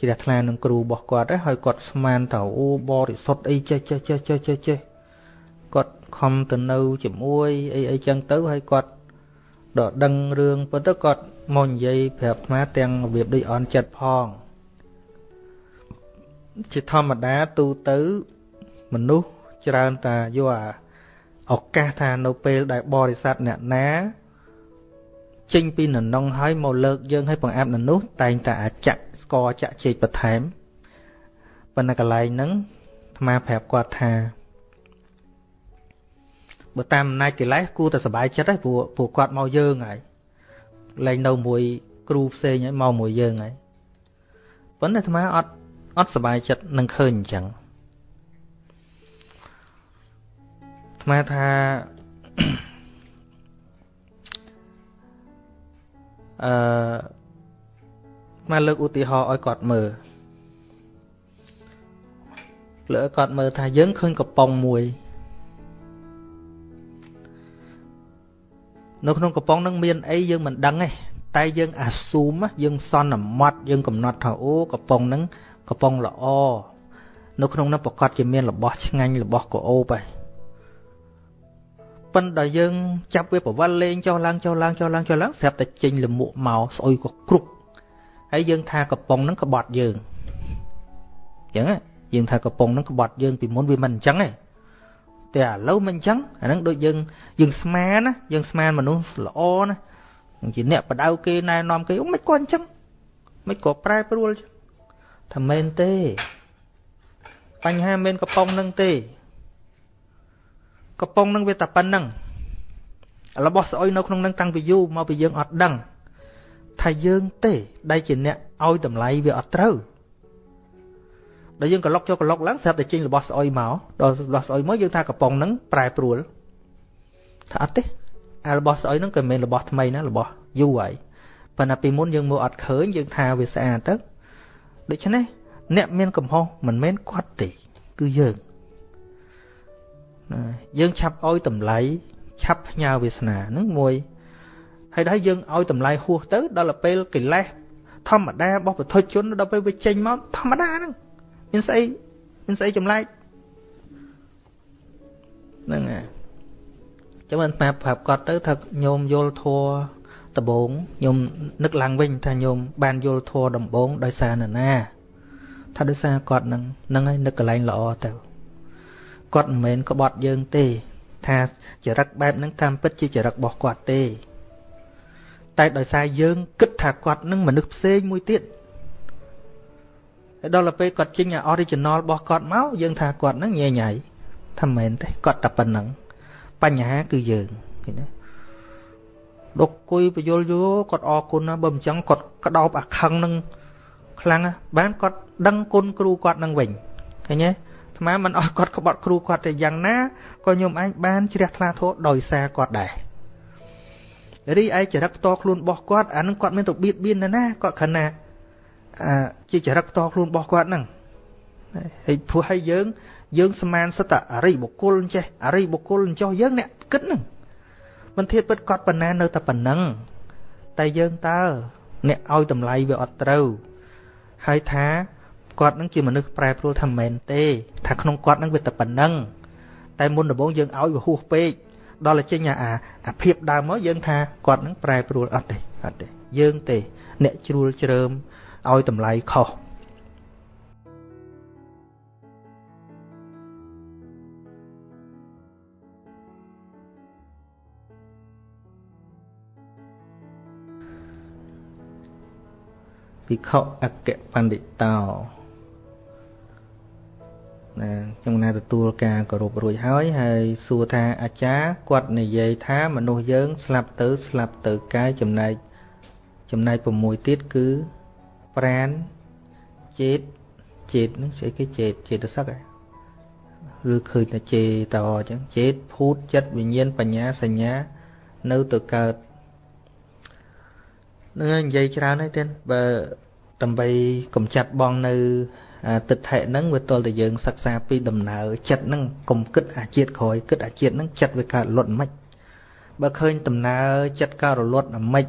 Speaker 1: ជ្រះថ្លានឹងគ្រូរបស់គាត់ហើយគាត់ស្មានថាអូបរិសុទ្ធអីចេះចេះចេះចេះចេះចេះ គាត់ខំទៅនៅជាមួយអីអីចឹងទៅហើយគាត់ដកដឹងរឿងប៉ុន្តែគាត់មកនិយាយប្រាប់អាទាំងរបៀបដូចអន់ចិត្តផងជាធម្មតាទូទៅមនុស្សច្រើនតាយកឱកាសថានៅពេលដែលបរិស័ទអ្នកណាចេញពីននងហើយមកលើកយើងឲ្យបង្អាប់ននោះតែងតែអាចៈស្គរចាក់ជែកបន្ថែមប៉ុន្តែកន្លែងហ្នឹងអាត្មាប្រាប់គាត់ថា បើតាមអំណាចកិលេសគួរតែសុបាយចិត្តហើយព្រោះព្រោះគាត់មកយើងហើយលែងនៅមួយគ្រូផ្សេងហើយមកមួយយើងហើយប៉ុន្តែអាត្មាអត់អត់សុបាយចិត្តនឹងឃើញអញ្ចឹងអាត្មាថាអឺមកលើកឧទាហរណ៍ឲ្យគាត់មើលលើគាត់មើលថាយើងឃើញកំប៉ុងមួយ នៅក្នុងកំប៉ុងនឹងមានអីយើងមិនដឹងទេតែយើងអាស៊ូមយើងសន្មត់យើងកំណត់ថាអូកំប៉ុងនឹងកំប៉ុងល្អនៅក្នុងនោះប្រកាសជាមានរបស់ឆ្ងាញ់របស់កោអូបហើយប៉ុន្តែយើងចាប់វាប្រវល់លេងចុះឡើងចុះឡើងចុះឡើងចុះឡើងស្រាប់តែចេញលមួកមកស្អុយក៏គ្រប់ហើយយើងថាកំប៉ុងហ្នឹងក្បត់យើងអញ្ចឹងយើងថាកំប៉ុងហ្នឹងក្បត់យើងពីមុនវាមិនអញ្ចឹងទេ តែឥឡូវមិនអញ្ចឹងអាហ្នឹងដូចយើងយើងស្មានណាយើងស្មានមនុស្សល្អណាជាអ្នកបដៅគេណែនាំគេអូមិនគាត់អញ្ចឹងមិនក៏ប្រែប្រួលថាមែនទេ បញ្ហាមានកំប៉ុងនឹងទេកំប៉ុងនឹងវាតែប៉ុណ្្នឹងរបស់ស្អុយនៅក្នុងនឹងតាំងពីយូរមកពីយើងអត់ដឹងថាយើងទេដែលជាអ្នកឲ្យតម្លៃវាអត់ត្រូវ ដល់យើងក្លុកចូលក្លុកឡើងស្រាប់តែចេញរបស់ស្អុយមកដល់របស់ស្អុយមកយើងថាកំប៉ុងហ្នឹងប្រែប្រួលថាអត់ទេអារបស់ស្អុយហ្នឹងក៏មិនមែនរបស់ថ្មីណារបស់យូរហើយប៉ុន្តែពីមុនយើងមើលអត់ឃើញយើងថាវាស្អាតទៅដូច្នេះអ្នកមានកំហុសមិនមែនគាត់ទេគឺយើងយើងឆាប់ឲ្យតម្លៃឆាប់ផ្ញើវាសនាហ្នឹងមួយហើយដល់យើងឲ្យតម្លៃហួសទៅដល់ពេលកិលេសធម្មតារបស់ពុទ្ធជនដល់ពេលវាចេញមកធម្មតាហ្នឹង មានស្អីមានស្អីចម្លែកហ្នឹងហើយចាំមិនប្រាប់ប្រាប់គាត់ទៅថាញោមយល់ធัวដំបងញោមនឹកឡើងវិញថាញោមបានយល់ធัวដំបងដោយសារនរណាថាដោយសារគាត់នឹងនឹងឲ្យនឹកកន្លែងល្អទៅគាត់មិនមែនក្បត់យើងទេ ថាចរិតបែបហ្នឹងតាមពិតជាចរិតរបស់គាត់ទេ តែដោយសារយើងគិតថាគាត់នឹងមនុស្សផ្សេងមួយទៀតហើយ ដល់ទៅពេលគាត់ចេញ original របស់គាត់មកយើងថាគាត់នឹងញ៉ៃញ៉ៃថាមិនមែនទេគាត់តែប៉ុណ្្នឹងបញ្ហាគឺយើងឃើញទេដុកគុយបយលយោគាត់អរគុណណាបើមិនចឹងគាត់ក្តោបអាខឹងនឹងខ្លាំងបានគាត់ដឹងគុណគ្រូគាត់នឹងវិញឃើញទេអាត្មាមិនអស់គាត់ក្បត់គ្រូគាត់តែយ៉ាងណាក៏ញោមឯងបានជ្រះថ្លាធម៌ដោយសារគាត់ដែររីឯចរិតផ្ទាល់ខ្លួនរបស់គាត់អានឹងគាត់មានទៅបៀតបៀនណាណាគាត់ខណៈ អាជាចរិតផ្ទាល់ខ្លួនរបស់គាត់ហ្នឹងហើយព្រោះឲ្យយើង យើងស្មានសិតអរិយបុគ្គលចេះអរិយបុគ្គលចោះយើងអ្នកគិតហ្នឹងមិនធៀបពិតគាត់ប៉ុណ្ណានៅតែប៉ុណ្ណឹងតែយើងតើអ្នកឲ្យតម្លៃវាអត់ត្រូវហើយថាគាត់នឹងជាមនុស្សប្រែប្រួលថាមិនមែនទេ ថាក្នុងគាត់នឹងវាតែប៉ុណ្ណឹងតែមុនដំបូងយើងឲ្យវាហួសពេកដល់តែចេញអាអាភាពដើមមកយើងថាគាត់នឹងប្រែប្រួលអត់ទេអត់ទេយើងទេ អ្នកជ្រួលជ្រើម ឲ្យតម្លៃខុសភិក្ខុអគ្គបណ្ឌិតោណាខ្ញុំណាទទួលការគោរពរួចហើយហើយសួរថាអាចារ្យគាត់និយាយថាមនុស្សយើងស្លាប់ទៅស្លាប់ទៅកាយចំណែកចំណែក6ទៀតគឺ ប្រានចេតចេតហ្នឹងស្អីគេចេតចេតសឹកហ៎ឬឃើញតែចេតអញ្ចឹងចេតភូតចិត្តវិញ្ញាណបញ្ញាសញ្ញា នៅទៅកើតនឹងនិយាយច្រើនហើយទៀតបើដើម្បីកំចាត់បងនៅទិដ្ឋិហ្នឹងវាទល់តែយើងសិក្សាពីដំណើរចិត្តហ្នឹងកុំគិតអាជាតិក្រោយគិតអាជាតិហ្នឹងចិត្តវាកើតលត់មិនបើឃើញដំណើរចិត្តកើតរលត់អាម៉េច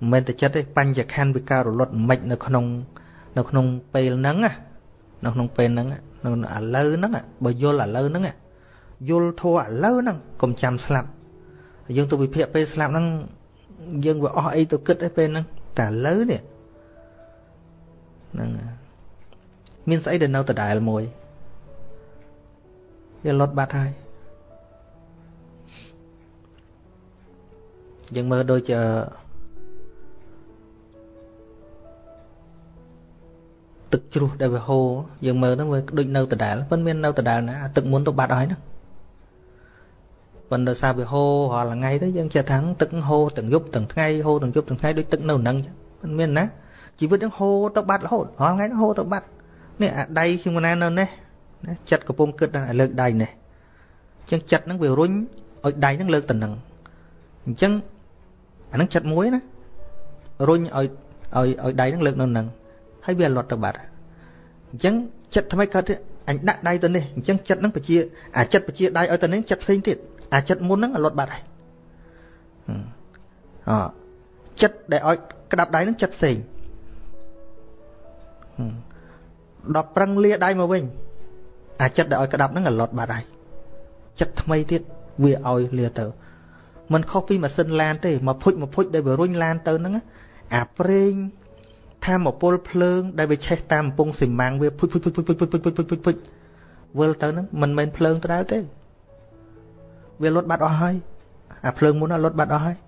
Speaker 1: មិនមែនតែចិត្តទេបញ្ញខណ្ឌវាកើតរលត់អាម៉េចនៅក្នុង នៅក្នុងពេលហ្នឹងណានៅក្នុងពេលហ្នឹងនៅឥឡូវហ្នឹងបើយល់ឥឡូវហ្នឹងយល់ធัวឥឡូវហ្នឹងកុំចាំស្លាប់យើងទៅវិភាគពេលស្លាប់ហ្នឹងយើងវាអស់អីទៅគិតឯពេលហ្នឹងតែឥឡូវនេះហ្នឹងមានស្អីដែលនៅដដែលមួយវាលត់បាត់ហើយយើងមើលដូចជា ទឹកជ្រោះដែលវាហូរយើងមើលហ្នឹងវាដូចនៅដដែលមិនមាននៅដដែលណាទឹកមុនទៅបាត់ហើយហ្នឹងប៉ុន្តែសារវាហូររាល់ថ្ងៃទៅយើងចេះថាទឹកហូរទាំងយប់ទាំងថ្ងៃហូរទាំងយប់ទាំងថ្ងៃដូចទឹកនៅនឹងមិនមានណាជីវិតនឹងហូរទៅបាត់រហូតរាល់ថ្ងៃហូរទៅបាត់នេះអាដៃខ្ញុំណានៅនេះណាចិត្តកំពុងគិតដល់លើកដៃនេះអញ្ចឹងចិត្តហ្នឹងវារុញឲ្យដៃហ្នឹងលើកទៅនឹងអញ្ចឹងអាហ្នឹងចិត្តមួយណារុញឲ្យឲ្យឲ្យដៃហ្នឹងលើកនៅនឹង ហើយវាលត់ទៅបាត់អញ្ចឹងចិត្តថ្មីកើតអញដាក់ដៃទៅនេះអញ្ចឹងចិត្តហ្នឹងបជាអាចិត្តបជាដៃឲ្យទៅនេះចិត្តផ្សេងទៀតអាចិត្តមុនហ្នឹងលត់បាត់ហើយអចិត្តដែលឲ្យក្តាប់ដៃហ្នឹងចិត្តផ្សេងដល់ប្រឹងលាដៃមកវិញអាចិត្តដែលឲ្យក្តាប់ហ្នឹងលត់បាត់ហើយចិត្តថ្មីទៀតវាឲ្យលាទៅมันខុសពីម៉ាស៊ីនឡានទេមកភុចមកភុចដែលវារុញឡានទៅហ្នឹងអាប្រេង ថាមពលភ្លើងដែលវាឆេះតាមកំពង់ស៊ីម៉ាំងវាភុចភុចភុចភុចភុចភុចភុចភុចភុចភុចភុចវិលទៅហ្នឹងមិនមែនភ្លើងទៅដែរទេវាលុតបាត់អស់ហើយអាភ្លើងមុនលុតបាត់អស់ហើយ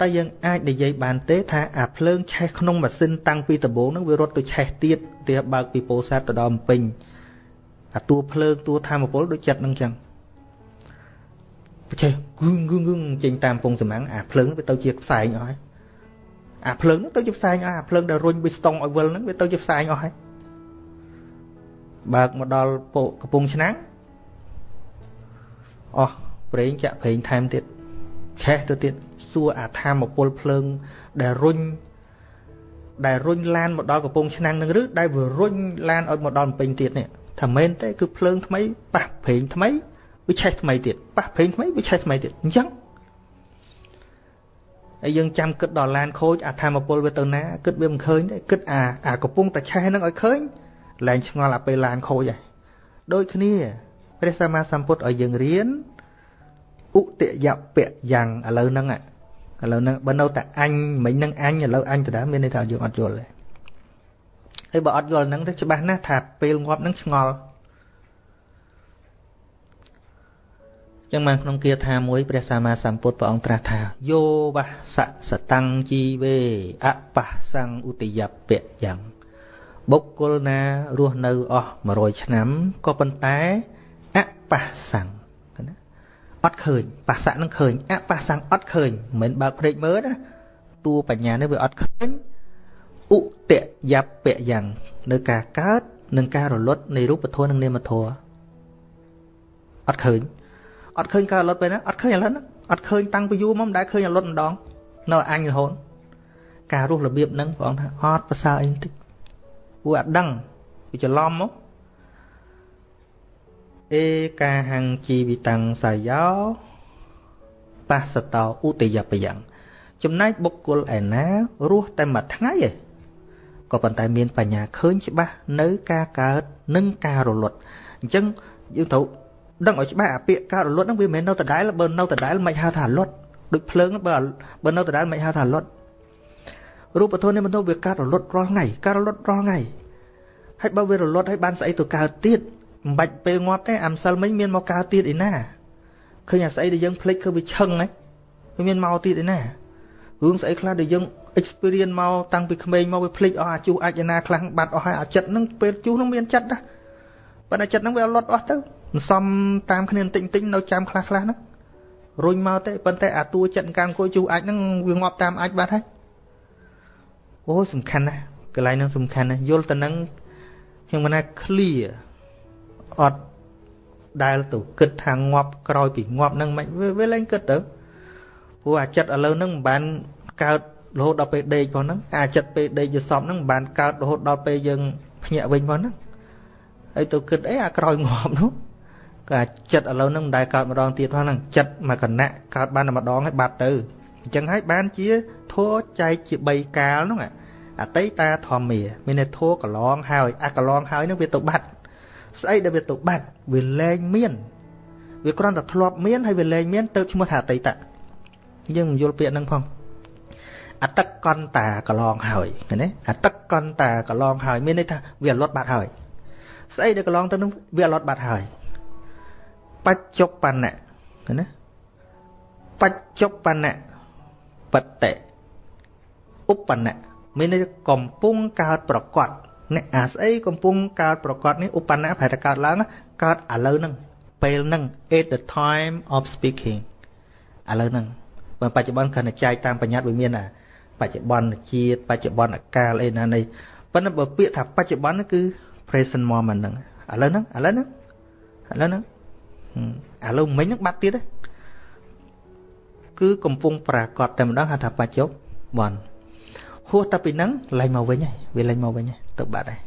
Speaker 1: តែយើងអាចនិយាយបានទេថាអាភ្លើងឆេះក្នុងម៉ាស៊ីនតាំងពីដំបូងហ្នឹងវារត់ទៅឆេះទៀតទីបើកពីពោធិ៍សាត់ទៅដល់ម្ពិញអាតួភ្លើងតួធម្មពលដូចចិត្តហ្នឹងចឹងចេះគឹងគឹងគឹងចេញតាមពងសម្ាំងអាភ្លើងវាទៅជាផ្សែងអស់ហើយ អាភ្លើងនោះទៅជាផ្សែងអស់អាភ្លើងដែលរុញប៊ីស្តុងឲ្យវិលហ្នឹងវាទៅជាផ្សែងអស់ហើយបើកមកដល់ពោកំពង់ឆ្នាំងអស់ប្រេងចាក់ប្រេងថែមទៀតឆេះទៅទៀតសួរអាធម្មពលភ្លើងដែលរុញដែលរុញឡានមកដល់កំពង់ឆ្នាំងនឹងឬដែលវារុញឡានឲ្យមកដល់ពេញទៀតនេះថាមែនទេគឺភ្លើងថ្មីប៉ះប្រេងថ្មីវាឆេះថ្មីទៀតប៉ះប្រេងថ្មីវាឆេះថ្មីទៀតអញ្ចឹង ហើយយើងចាំគិតដល់ឡានខូចអាធម្មពលវាទៅណាគិតវាមិនឃើញទេគិតអាអាកំពុងតែឆេះហ្នឹងឲ្យឃើញលែងឆ្ងល់អាពេលឡានខូចហើយដូចគ្នាព្រះសម្មាសម្ពុទ្ធឲ្យយើងរៀនឧទយពៈយ៉ាងឥឡូវហ្នឹងឥឡូវហ្នឹងបើនៅតែអញមិញហ្នឹងអញឥឡូវអញដដែលមានន័យថាយើងអត់យល់ទេហើយបើអត់យល់ហ្នឹងទៅច្បាស់ណាស់ថាពេលងាប់ហ្នឹងឆ្ងល់ ចឹងបានក្នុងគាថាមួយព្រះសម្មាសម្ពុទ្ធព្រះអង្គត្រាស់ថាយោវសសតੰជីវេអបសੰឧទយពៈយ៉ាងបុគ្គលណារស់នៅអស់100ឆ្នាំក៏ប៉ុន្តែអបសੰណាអត់ឃើញបស្សៈនឹងឃើញអបសੰអត់ឃើញមិនមែនបើកភ្នែកមើលណាតួបញ្ញានេះវាអត់ឃើញឧទយពៈយ៉ាងនៅការកើតនិងការរលត់នៃរូបធម៌និងនាមធម៌អត់ឃើញ អត់ឃើញការរលត់ពេលណាអត់ឃើញឥឡូវហ្នឹងអត់ឃើញតាំងពីយូរមកមិនដែលឃើញរលត់ម្ដងនៅអញរហូតការរស់របៀបហ្នឹងព្រះអង្គថាអត់ប្រសើរអីបន្តិចពួកអត់ដឹងវាច្រឡំមកអេកាហង្ជីវិតੰសាយោបស្សតោឧទយបយ៉ាងចំណែកបុគ្គលឯណារស់តែមួយថ្ងៃឯងក៏ប៉ុន្តែមានបញ្ញាឃើញច្បាស់នៅការកើតនិងការរលត់អញ្ចឹងយើងត្រូវ ដឹងឲ្យច្បាស់អាពាក្យការរលត់ហ្នឹងវាមិនមែននៅដដែលបើនៅដដែលមិនហៅថារលត់ដូចភ្លើងបើបើនៅដដែលមិនហៅថារលត់រូបធម៌នេះមិនទៅវាកើតរលត់រាល់ថ្ងៃកើតរលត់រាល់ថ្ងៃហើយបើវារលត់ហើយបានស្អីទៅកើតទៀតមិនបាច់ពេលងាប់ទេអាំសិលមិញមានមកកើតទៀតឯណាឃើញអាស្អីដែលយើងភ្លេចគឺវាឆឹងហ្នឹងវាមានមកទៀតឯណារឿងស្អីខ្លះដែលយើង experience មកតាំងពីក្មេងមកវាភ្លេចអស់អាជុះអាចឯណាខ្លះបាត់អស់ហើយអាចិត្តហ្នឹងពេលជុះហ្នឹងមានចិត្តណាប៉ុន្តែចិត្តហ្នឹងវាអត់លត់អស់ទៅមិ នសមតាមគ្នាបន្តិចបន្តិចនៅចាំខ្លះខ្លះហ្នឹងរុញមកទេប៉ុន្តែអាតួចិត្តកាអង្គុយជូអាចហ្នឹងវាងាប់តាមអាចបាត់ហើយអូសំខាន់ណាស់កន្លែងហ្នឹងសំខាន់ណាស់យល់ទៅនឹងខ្ញុំមិនណា clear អត់ដែលទៅគិតថាងាប់ក្រោយពីងាប់ហ្នឹងមិនវាលែងគិតទៅព្រោះអាចិត្តឥឡូវហ្នឹងមិនបានកើតរហូតដល់ពេលដេកផងហ្នឹងអាចិត្តពេលដេកយសពហ្នឹងមិនបានកើតរហូតដល់ពេលយើងភ្ញាក់វិញផងហ្នឹងហើយទៅគិតអីអាក្រោយងាប់នោះក៏ ចិត្តឥឡូវហ្នឹងមិនដែលកើតម្ដងទៀតផងហ្នឹងចិត្តមកគណៈកើតបានតែម្ដងហើយបាត់ទៅអញ្ចឹងហើយបានជាធัวចែកជា3កាលហ្នឹងអតីតាធម្មាមានតែធัวកន្លងហើយអាកន្លងហើយហ្នឹងវាទៅបាត់ស្អីដែលវាទៅបាត់វាលែងមានវាគ្រាន់តែធ្លាប់មានហើយវាលែងមានទៅឈ្មោះថាអតីតយើងមិនយល់ពាក្យហ្នឹងផងអតកន្តាកន្លងហើយឃើញទេអតកន្តាកន្លងហើយមានន័យថាវាលត់បាត់ហើយស្អីដែលកន្លងទៅនឹងវាលត់បាត់ហើយ បច្ចុប្បន្នៈណាបច្ចុប្បន្នៈបតិឧបនៈមានន័យកំពុងកើតប្រកបអ្នកអាស្អីកំពុងកើតប្រកបនេះឧបនៈប្រែតែកើតឡើងកើតឥឡូវហ្នឹងពេលហ្នឹង at the time of speaking ឥឡូវហ្នឹងបើបច្ចុប្បន្នគ្រាន់តែចែកតាមបញ្ញត្តិវាមានអាបច្ចុប្បន្នជាតិបច្ចុប្បន្នកាលអីណានេះប៉ុន្តែបើពាក្យថាបច្ចុប្បន្នគឺ present moment ហ្នឹងឥឡូវហ្នឹងឥឡូវហ្នឹងឥឡូវហ្នឹង ឥឡូវមិញហ្នឹងបាត់ទៀតគឺកំពុងប្រកាសតែម្ដងហៅថាបច្ចុប្បន្នហួសតែពីហ្នឹងឡើងមកវិញហើយវាឡើងមកវិញហើយទៅបាត់ហើយ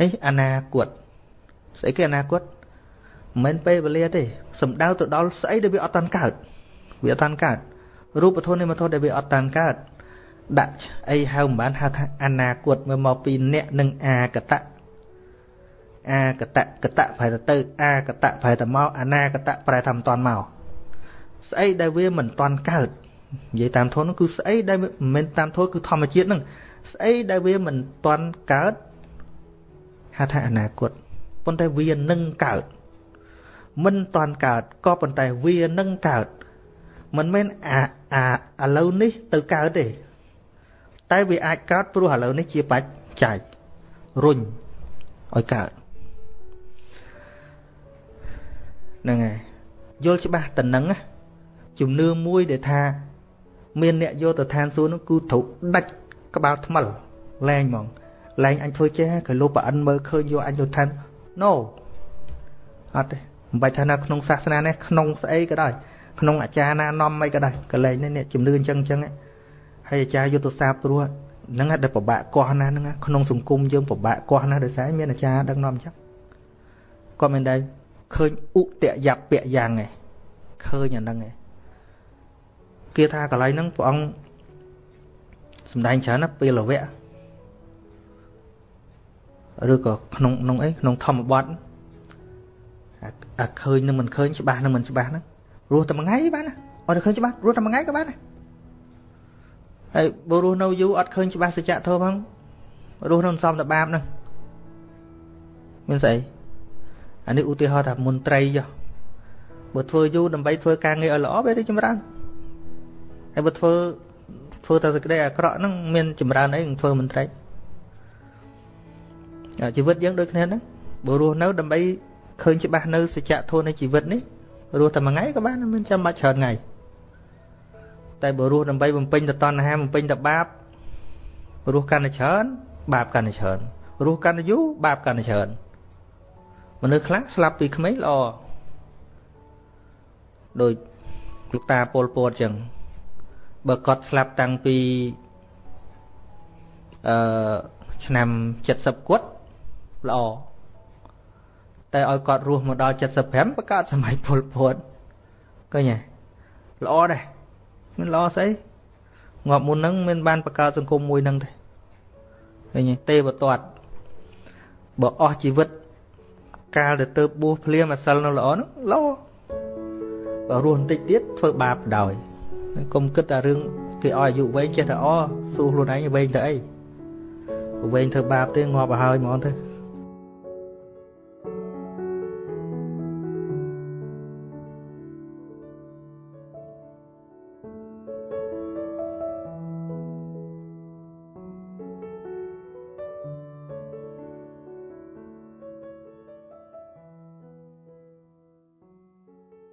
Speaker 1: អីអនាគតស្អីគេអនាគតមិនមែនពេលវេលាទេសំដៅទៅដល់ស្អីដែលវាអត់តាន់កើតវាអត់តាន់កើតរូបធម៌នេះមកធម៌ដែលវាអត់តាន់កើតដាក់អីហៅមិនបានហៅថាអនាគតមកមកពីអ្នកនិងអាកតៈ អាកតៈកតៈប្រែទៅអាកតៈប្រែទៅមកអនាកតៈប្រែថាមិនតាន់មកស្អីដែលវាមិនតាន់កើតនិយាយតាមធម៌នោះគឺស្អីដែលមិនមែនតាមធម៌គឺធម្មជាតិហ្នឹងស្អីដែលវាមិនតាន់កើតហៅថាអនាគតប៉ុន្តែវានឹងកើតមិនតាន់កើតក៏ប៉ុន្តែវានឹងកើតមិនមែនអាអាឥឡូវនេះទៅកើតទេតែវាអាចកើតព្រោះឥឡូវនេះជាបច្ច័យរុញឲ្យកើត ហ្នឹងហើយយល់ច្បាស់តំណឹងជំនឿមួយដែលថា មានអ្នកយកទៅឋានសួគ៌នោះគឺត្រូវដាច់ក្បាលថ្មិលលែងហ្មងលែងអញធ្វើចេះក៏លោកប្រអិនមើលឃើញយកអញទៅឋាន no អត់ទេមិនបាច់ថានៅក្នុងសាសនានេះក្នុងស្អីក៏ដោយក្នុងអាចារ្យណានាំអីក៏ដោយកលែងនេះជំនឿអញ្ចឹងអញ្ចឹងហើយអាចារ្យយុទ្ធសាស្ត្រព្រោះហ្នឹងដែលពិបាកកោះណាហ្នឹងក្នុងសង្គមយើងពិបាកកោះណាដោយសារមានអាចារ្យដឹកនាំអញ្ចឹងគាត់មិនដែល ឃើញឧតយពៈយ៉ាងឯងឃើញអាហ្នឹងឯងគេថាកន្លែងហ្នឹងព្រះអង្គសំដែងច្រើនណាពេលវៈឬក៏ក្នុងក្នុងអីក្នុងធម្មបទអាឃើញនឹងមិនឃើញច្បាស់នឹងមិនច្បាស់ហ្នឹងរស់តែមួយថ្ងៃបានណាអត់ឃើញច្បាស់រស់តែមួយថ្ងៃក៏បានដែរហើយបើរស់នៅយូរអត់ឃើញច្បាស់សច្ចធម៌ផងរស់នៅសំតបាបហ្នឹងមានស្អី អានេះឧទាហរណ៍ថាមន្ត្រីចុះបើធ្វើយូរដើម្បីធ្វើការងារឲ្យល្អវារីចម្រើនហើយបើធ្វើធ្វើតែសេចក្តីអាក្រក់ហ្នឹងមានចម្រើនអីនឹងធ្វើមន្ត្រីជីវិតយើងដូចគ្នាហ្នឹងបើរស់នៅដើម្បីឃើញច្បាស់នៅសច្ចធម៌នៃជីវិតនេះរស់តែមួយថ្ងៃក៏បានមិនចាំបាច់ច្រើនថ្ងៃតែបើរស់ដើម្បីបំពេញទៅតណ្ហាបំពេញទៅបាបរស់កាន់តែច្រើនបាបកាន់តែច្រើនរស់កាន់តែយូរបាបកាន់តែច្រើន មនុស្សខ្លះស្លាប់ពីក្មេងល្អដោយលោកតាពលពតអញ្ចឹងបើគាត់ស្លាប់តាំងពីអឺឆ្នាំ70គាត់ល្អតែឲ្យគាត់រស់មកដល់75បង្កើតសម័យពលពតឃើញទេល្អដែរមិនល្អស្អីងាប់មុនហ្នឹងមានបានបង្កើតសង្គមមួយហ្នឹងទេឃើញទេទេវតាត់បើអស់ជីវិត កាលទៅទៅបួសភ្លាមអាសិលនៅល្អហ្នឹងល្អបើរស់បន្តិចទៀតធ្វើបាបដោយកុំគិតតែរឿងគេឲ្យអាយុវែងចេះតែអសួរខ្លួនឯងវែងទៅអីវែងធ្វើបាបទេងាប់ទៅហើយហ្មងទៅ